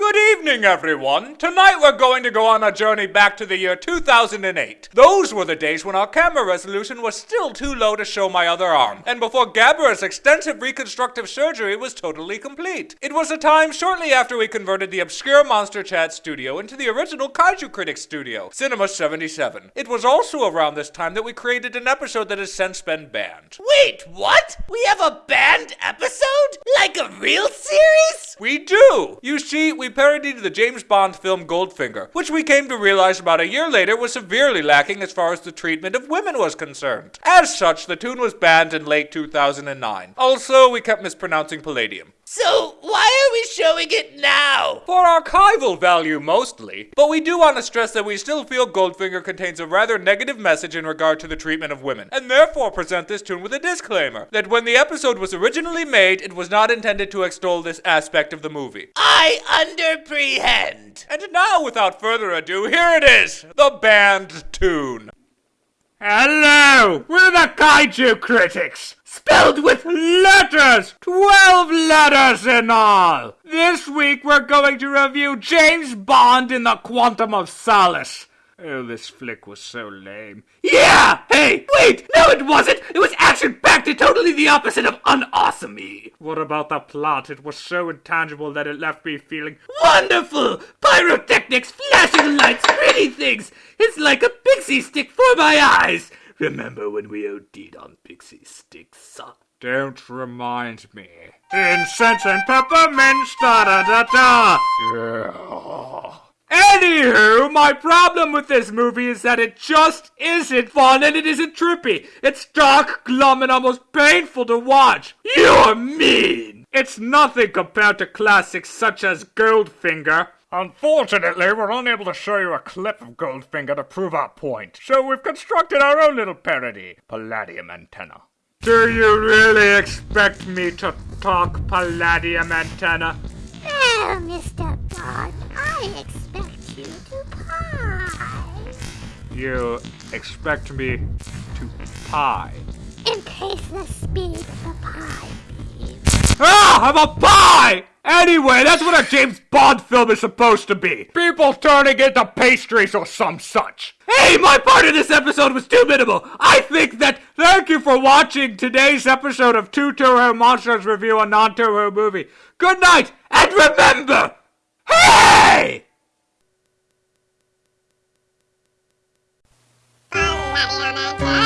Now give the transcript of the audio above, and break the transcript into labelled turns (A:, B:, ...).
A: Good evening, everyone. Tonight we're going to go on a journey back to the year 2008. Those were the days when our camera resolution was still too low to show my other arm, and before Gabra's extensive reconstructive surgery was totally complete. It was a time shortly after we converted the obscure Monster Chat studio into the original Kaiju Critics studio, Cinema 77. It was also around this time that we created an episode that has since been banned.
B: Wait, what? We have a banned episode? Like a real series?
A: We do! You see, we parodied the James Bond film Goldfinger, which we came to realize about a year later was severely lacking as far as the treatment of women was concerned. As such, the tune was banned in late 2009. Also, we kept mispronouncing palladium.
B: So, why are we showing it now?
A: For archival value mostly, but we do want to stress that we still feel Goldfinger contains a rather negative message in regard to the treatment of women, and therefore present this tune with a disclaimer that when the episode was originally made, it was not intended to extol this aspect of the movie.
B: I underprehend.
A: And now, without further ado, here it is the band tune.
C: Hello, we're the Kaiju Critics, spelled with letters, 12 letters in all. This week we're going to review James Bond in the Quantum of Solace. Oh, this flick was so lame. Yeah! Hey, wait! No, it wasn't! It was action-packed and totally the opposite of unawesome What about the plot? It was so intangible that it left me feeling wonderful! Pyrotechnics, flashing lights, pretty things! It's like a pixie stick for my eyes! Remember when we OD'd on Pixy Stix? Suck? Don't remind me. Incense and peppermint, da da da da! Anywho, my problem with this movie is that it just isn't fun and it isn't trippy. It's dark, glum, and almost painful to watch. You're mean! It's nothing compared to classics such as Goldfinger. Unfortunately, we're unable to show you a clip of Goldfinger to prove our point, so we've constructed our own little parody, Palladium Antenna. Do you really expect me to talk Palladium Antenna?
D: Oh, Mr. Bond, I expect you pie.
C: You expect me to pie?
D: Increase the speed of the pie.
C: Ah, I'm a pie! Anyway, that's what a James Bond film is supposed to be. People turning into pastries or some such. Hey, my part in this episode was too minimal. I think that thank you for watching today's episode of Two Toho Monsters Review a Non-Toho Movie. Good night, and remember, hey!
D: Palladium antenna.